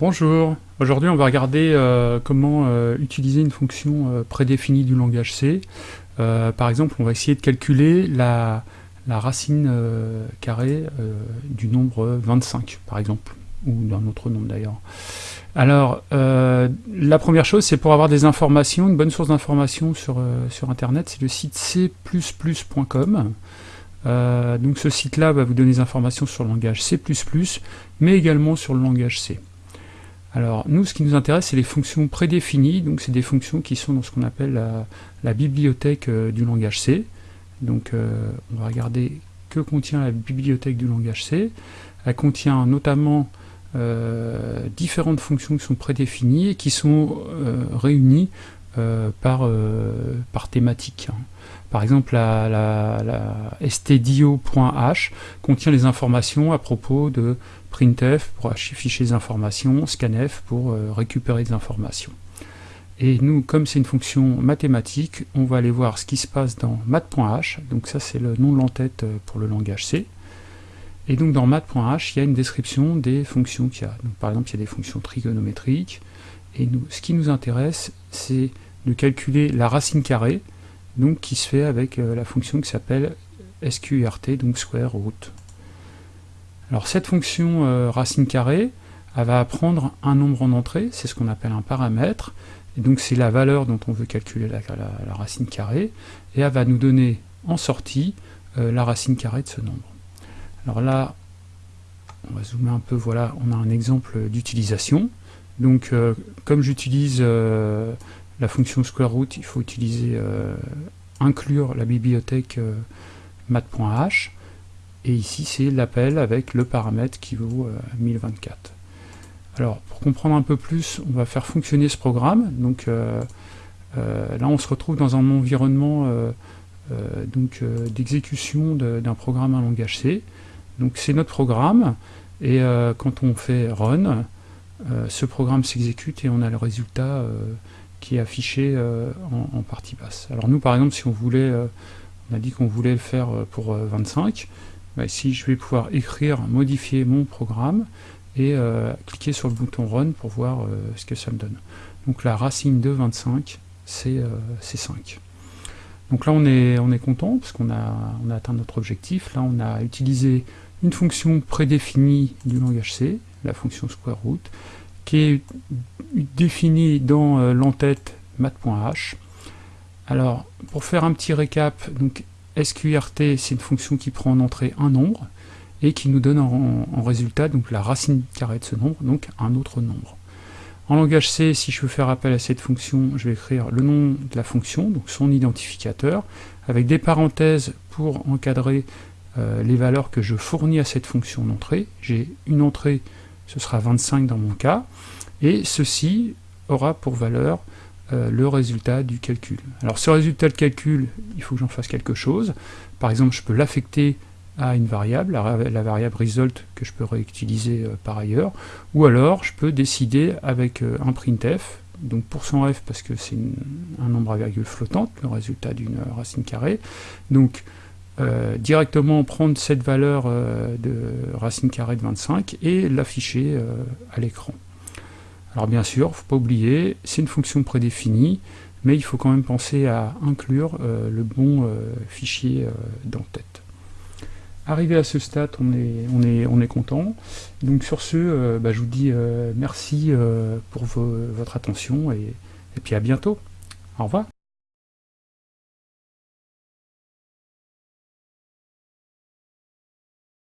Bonjour, aujourd'hui on va regarder euh, comment euh, utiliser une fonction euh, prédéfinie du langage C. par exemple, on va essayer de calculer la, racine carrée du nombre 25, par exemple, ou d'un autre nombre d'ailleurs. Alors, la première chose, c'est pour avoir des informations, une bonne source d'informations sur, sur Internet, c'est le site c++.com. donc ce site-là va vous donner des informations sur le langage C++, mais également sur le langage C. Alors nous, ce qui nous intéresse, c'est les fonctions prédéfinies, donc c'est des fonctions qui sont dans ce qu'on appelle la, bibliothèque euh, du langage C. Donc euh, on va regarder que contient la bibliothèque du langage C. Elle contient notamment euh, différentes fonctions qui sont prédéfinies et qui sont réunies par, thématique. Par exemple, la, stdio.h contient les informations à propos de printf pour afficher les informations, scanf pour euh, récupérer des informations. Et nous, comme c'est une fonction mathématique, on va aller voir ce qui se passe dans math.h. Donc ça, c'est le nom de l'entête euh, pour le langage C. Et donc dans math.h, il y a une description des fonctions qu'il y a. Donc, par exemple, il y a des fonctions trigonométriques. Et nous, ce qui nous intéresse, c'est de calculer la racine carrée, donc qui se fait avec euh, la fonction qui s'appelle sqrt, donc square root. Alors cette fonction euh, racine carrée, elle va prendre un nombre en entrée, c'est ce qu'on appelle un paramètre, et donc c'est la valeur dont on veut calculer la, racine carrée, et elle va nous donner en sortie euh, la racine carrée de ce nombre. Alors là, on va zoomer un peu, voilà, on a un exemple d'utilisation. Donc comme j'utilise la fonction square root, il faut utiliser euh, inclure la bibliothèque euh, math.h et ici c'est l'appel avec le paramètre qui vaut 1024. Euh, Alors pour comprendre un peu plus, on va faire fonctionner ce programme. Donc là on se retrouve dans un environnement d'exécution d'un programme en langage C. Donc c'est notre programme et quand on fait run, ce programme s'exécute et on a le résultat qui est affiché euh, en, partie basse. Alors nous par exemple si on voulait, euh, on a dit qu'on voulait le faire euh, pour 25, bah, ici je vais pouvoir écrire, modifier mon programme et cliquer sur le bouton Run pour voir ce que ça me donne. Donc la racine de 25 c'est 5. Donc là on est, on est content parce qu'on a, on a atteint notre objectif. Là on a utilisé une fonction prédéfinie du langage C, la fonction square root, qui est défini dans euh, l'entête math.h. Alors, pour faire un petit récap, donc sqrt, c'est une fonction qui prend en entrée un nombre et qui nous donne en, résultat donc la racine carrée de ce nombre, donc un autre nombre. En langage C, si je veux faire appel à cette fonction, je vais écrire le nom de la fonction, donc son identificateur, avec des parenthèses pour encadrer euh, les valeurs que je fournis à cette fonction d'entrée. J'ai une entrée, ce sera 25 dans mon cas, et ceci aura pour valeur euh, le résultat du calcul. Alors ce résultat de calcul, il faut que j'en fasse quelque chose. Par exemple, je peux l'affecter à une variable, la, variable result que je peux réutiliser euh, par ailleurs, ou alors je peux décider avec euh, un printf, donc f parce que c'est un nombre à virgule flottante, le résultat d'une racine carrée, donc directement prendre cette valeur de racine carrée de 25 et l'afficher à l'écran. Alors bien sûr, faut pas oublier, c'est une fonction prédéfinie, mais il faut quand même penser à inclure euh, le bon euh, fichier euh, dans tête. Arrivé à ce stade, on est content. Donc sur ce, bah, je vous dis merci pour votre attention et, et puis à bientôt. Au revoir.